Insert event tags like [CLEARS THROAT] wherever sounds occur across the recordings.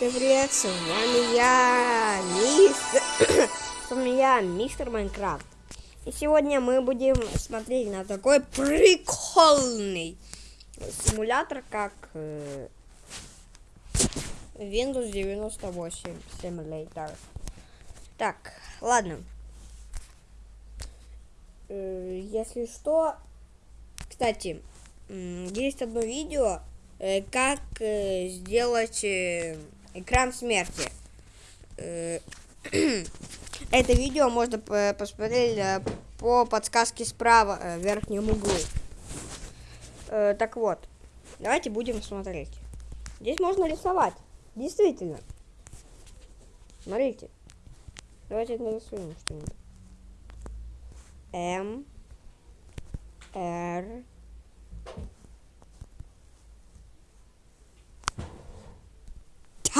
Всем привет, с вами я, мистер... [COUGHS] с вами я, мистер Майнкрафт. И сегодня мы будем смотреть на такой прикольный симулятор, как э, Windows 98 Simulator. Так, ладно. Э, если что, кстати, есть одно видео, э, как э, сделать экран смерти. [CLEARS THROAT] Это видео можно посмотреть по подсказке справа в верхнем углу. Так вот, давайте будем смотреть. Здесь можно рисовать. Действительно. Смотрите. Давайте нарисуем что-нибудь. М. Р.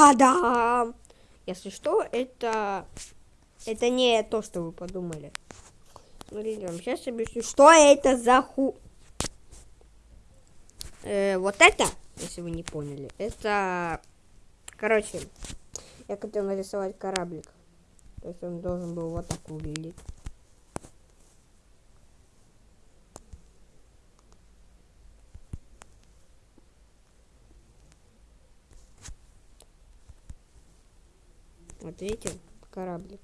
Та-дам! Если что, это... Это не то, что вы подумали. Смотрите, вам сейчас объясню, что это за ху... Э, вот это, если вы не поняли, это... Короче, я хотел нарисовать кораблик. То есть он должен был вот так выглядеть. Видите, кораблик.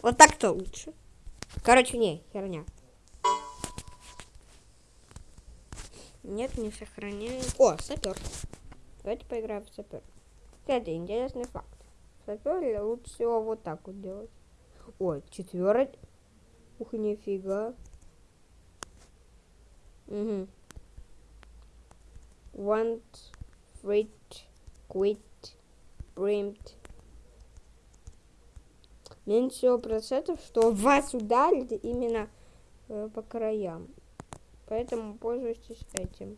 Вот так-то лучше. Короче, не, херня. Нет, не сохраняем. О, сапер. Давайте поиграем в сапер. Кстати, интересный факт. Сапер лучше всего вот так вот делать. Ой, четвертый. Ух, нифига. Угу. Want, wait, quit, primed. Меньше всего процентов, что вас ударит именно э, по краям. Поэтому пользуйтесь этим.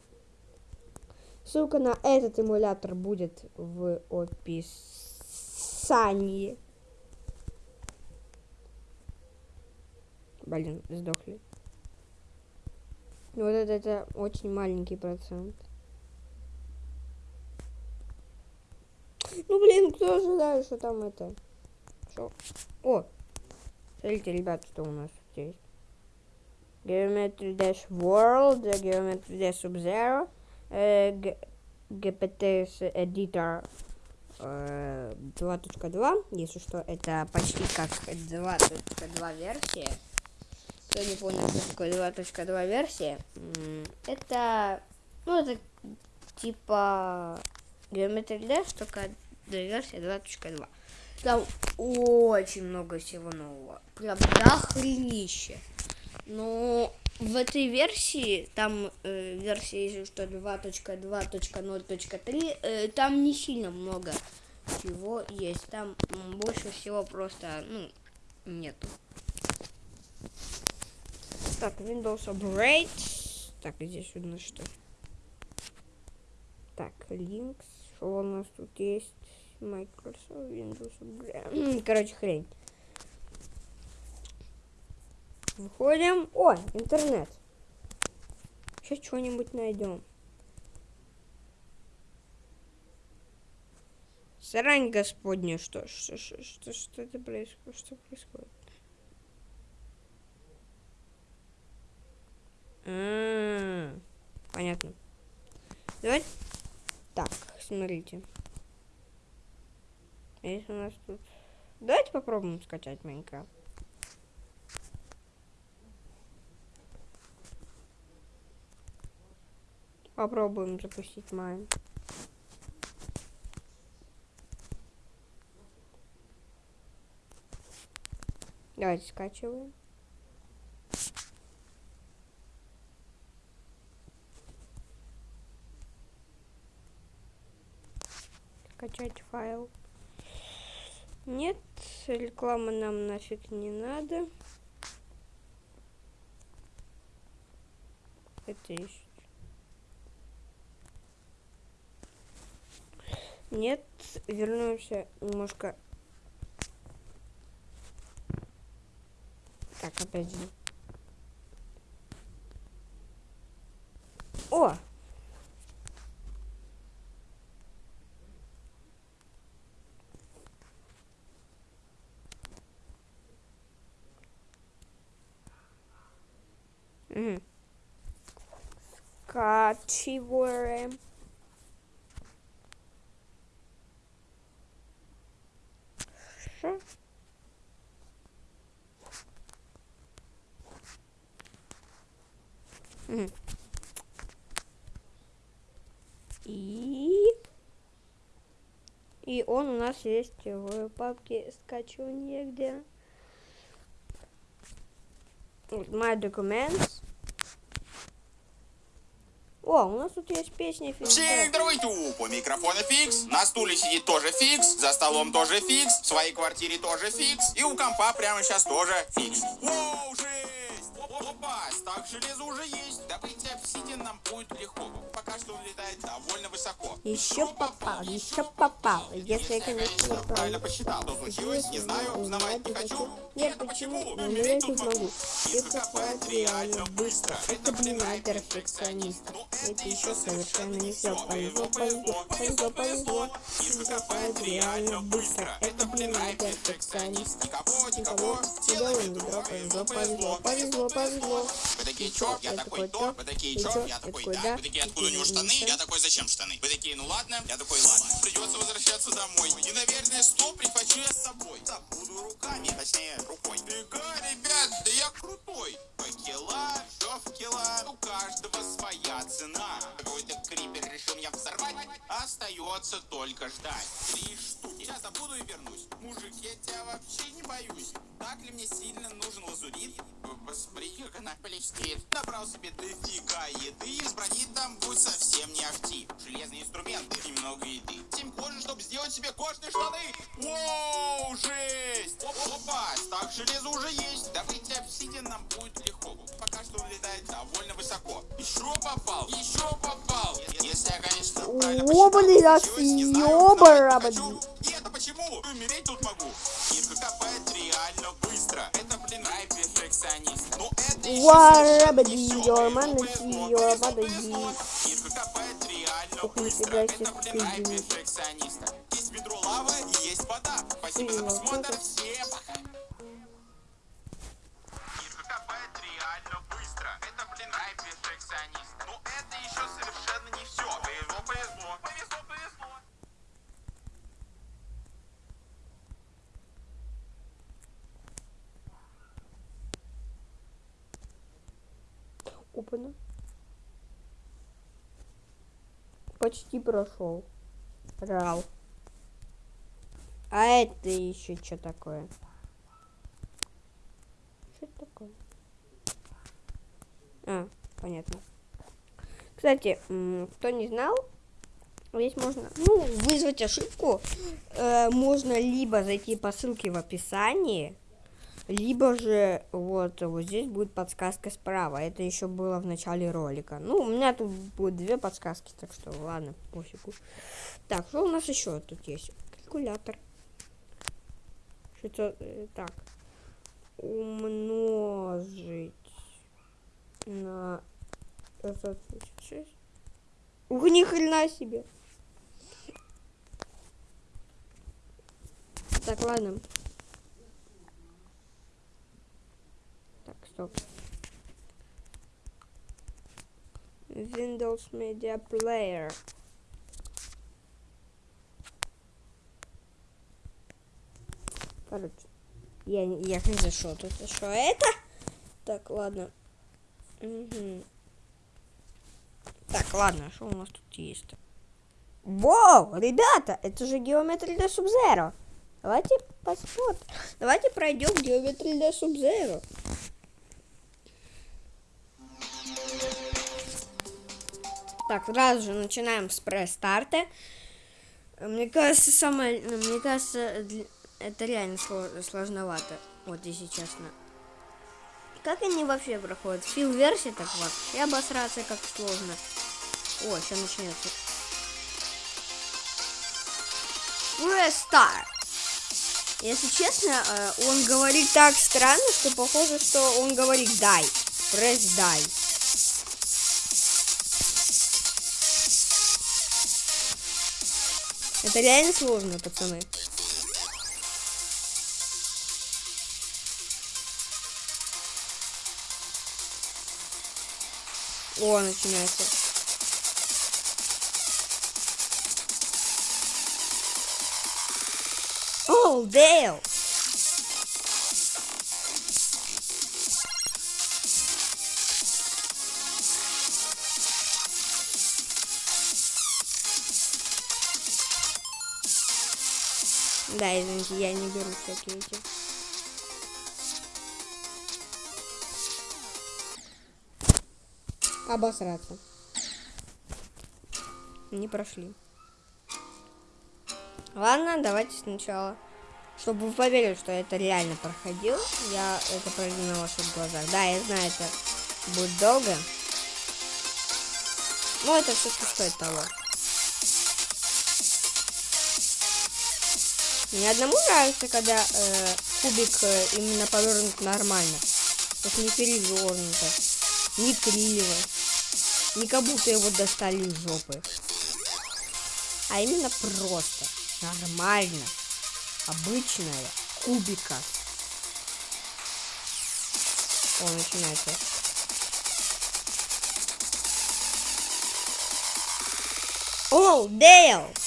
Ссылка на этот эмулятор будет в описании. Блин, сдохли. Вот это, это очень маленький процент. Ну, блин, кто ожидает, что там это? Что? О! Смотрите, ребят, что у нас здесь. Geometry Dash World, Geometry Dash Sub-Zero, э, GPT Editor э, 2.2. Если что, это почти как 2.2 версия кто не понял, что такое 2.2 версия, это, ну, это типа Geometry Dash, только версия 2.2. Там очень много всего нового. Прям дохренище. Но в этой версии, там э, версия, если что, 2.2.0.3, э, там не сильно много всего есть. Там больше всего просто, ну, нету. Так, Windows Upgrade. Так, здесь у нас что? Так, Links. Что у нас тут есть? Microsoft Windows Upgrade. Короче, хрень. Выходим. О, интернет. Сейчас что-нибудь найдем. Срань господня, что, что, что, что, что это происходит? Что происходит? Понятно. Давайте. Так, смотрите. Если у нас тут... Давайте попробуем скачать Майнкрафт. Попробуем запустить Майн. Давайте скачиваем. Скачать файл. Нет, реклама нам нафиг не надо. Это есть. Нет, вернемся немножко. Так, опять же. О! Угу. Скачиваем. Мгм. И... И он у нас есть в папке скачивания, где... Вот, My Documents. О, у нас тут есть песня Всем фидбэк. здравствуйте! У микрофона фикс, на стуле сидит тоже фикс, за столом тоже фикс, в своей квартире тоже фикс, и у компа прямо сейчас тоже фикс. Воу! Опа, стак железа уже есть. Добыть обсидиан нам будет легко, пока что он летает довольно высоко. Еще попал, еще попал. Если я, конечно, Правильно правильно посчитал. Что случилось, не знаю, узнавать не хочу. Нет, почему? Умереть тут могу. И копать реально быстро. Это, блин, перфекционист. Это еще совершенно не все. Повезло, повезло, повезло, повезло. И копать реально быстро. Это, блин, перфекционист. Никого, Никого, делаем ведро, повезло, повезло, повезло, повезло. Вы такие, чё? Я такой, то. Вы такие, чё? Я такой, да. Вы такие, откуда у него штаны? Я такой, зачем штаны? Вы такие, ну ладно. Я такой, ладно. Придется возвращаться домой. И, наверное, что прихвачу я с собой? Забуду руками, точнее, рукой. Фига, ребят, да я крутой. Факела, что факела? У каждого своя цена. Какой-то крипер решил меня взорвать. Остается только ждать. Три Я забуду и вернусь. Мужик, я тебя вообще не боюсь. Так ли мне сильно нужен лазурит? Посмотри, как она блестит. Набрал себе дофига еды. Из брони там будет совсем не ахти. Железные инструменты, немного еды. Семь кожи, чтобы сделать себе кожные штаны. Воу, жесть! Оп- Опа, стак железа уже есть. Добыть обсидиан нам будет легко. Пока что он летает довольно высоко. Еще попал, еще попал. Если я, конечно, правильно посчитал, не знаю, повезло. Ирка копает реально Ух, быстро. нифига Это, себе, блин, рай скрипит. перфекциониста. Есть ведро лавы и есть вода. Спасибо за Ой, просмотр. вот Всем пока. Почти прошел. Рал. А это еще что такое? Что это такое? А, понятно. Кстати, кто не знал, здесь можно, ну, вызвать ошибку. Э, можно либо зайти по ссылке в описании, либо же вот, вот здесь будет подсказка справа. Это еще было в начале ролика. Ну, у меня тут будет две подсказки, так что ладно, пофигу. Так, что у нас еще тут есть? Калькулятор. Что э, так? Умножить на 536. Ух, ни хрена себе. Так, ладно. Так, стоп. Windows Media Player. Короче, я, я не зашел тут. Что это? Так, ладно. Мгм. Так, ладно, что у нас тут есть? Вау, ребята, это же геометрия для Субзеро. Давайте посмотрим. Давайте пройдем геометрию для Субзеро. Так, сразу же начинаем с пресс-старта. Мне кажется, самое, ну, мне кажется, это реально сло- сложновато. Вот если честно. Как они вообще проходят? Фил версии так вообще обосраться как сложно. О, сейчас начнется. Start. Если честно, э, он говорит так странно, что похоже, что он говорит дай. Пресс дай. Это реально сложно, пацаны. О, начинается. О, Дейл! Да, извините, я не беру всякие эти. Обосраться. Не прошли. Ладно, давайте сначала. Чтобы вы поверили, что это реально проходил, я это пройду на ваших глазах. Да, я знаю, это будет долго. Но это все-таки стоит того. Мне одному нравится, когда э, кубик э, именно повернут нормально. То есть не перевернуто, не криво, не как будто его достали из жопы. А именно просто, нормально, обычная кубика. О, начинается. О, Дейл!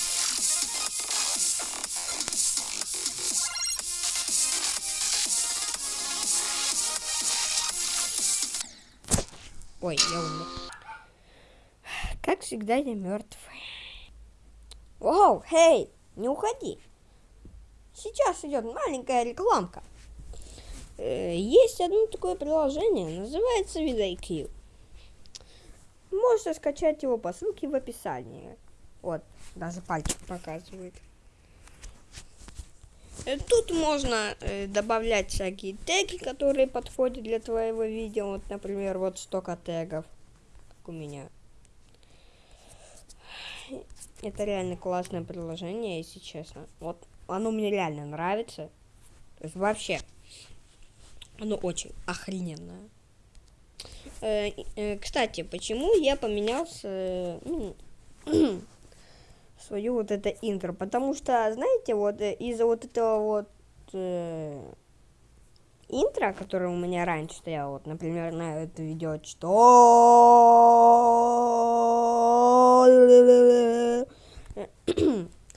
Ой, я умер. Как всегда, я мертвый. Вау, хей, не уходи. Сейчас идет маленькая рекламка. Э, есть одно такое приложение, называется VidIQ. Можете скачать его по ссылке в описании. Вот, даже пальчик показывает. Э, тут можно э, добавлять всякие теги, которые подходят для твоего видео. Вот, например, вот столько тегов, как у меня. Это реально классное приложение, если честно. Вот, оно мне реально нравится. То есть вообще, оно очень охрененное. Э, э, кстати, почему я поменялся... Э, ну, [CLEARS THROAT] свою вот это интро. Потому что, знаете, вот э, из-за вот этого вот э, интро, которое у меня раньше стояло, вот, например, на это видео, что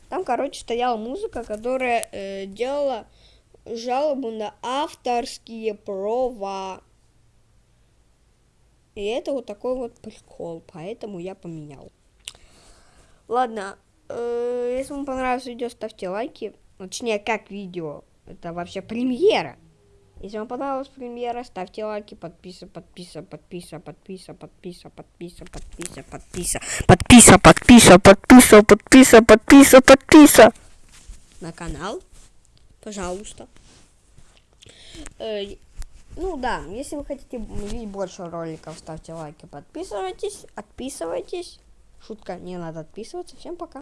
там, короче, стояла музыка, которая э, делала жалобу на авторские права. И это вот такой вот прикол, поэтому я поменял. Ладно, э, если вам понравилось видео, ставьте лайки. Точнее, как видео. Это вообще премьера. Если вам понравилась премьера, ставьте лайки, подписа, подписа, подписа, подписа, подписа, подписа, подписа, подписа, подписа, подписа, подписа, подписа, подписа, подписа на канал, пожалуйста. Э, ну да, если вы хотите видеть больше роликов, ставьте лайки, подписывайтесь, отписывайтесь. Шутка, не надо отписываться. Всем пока.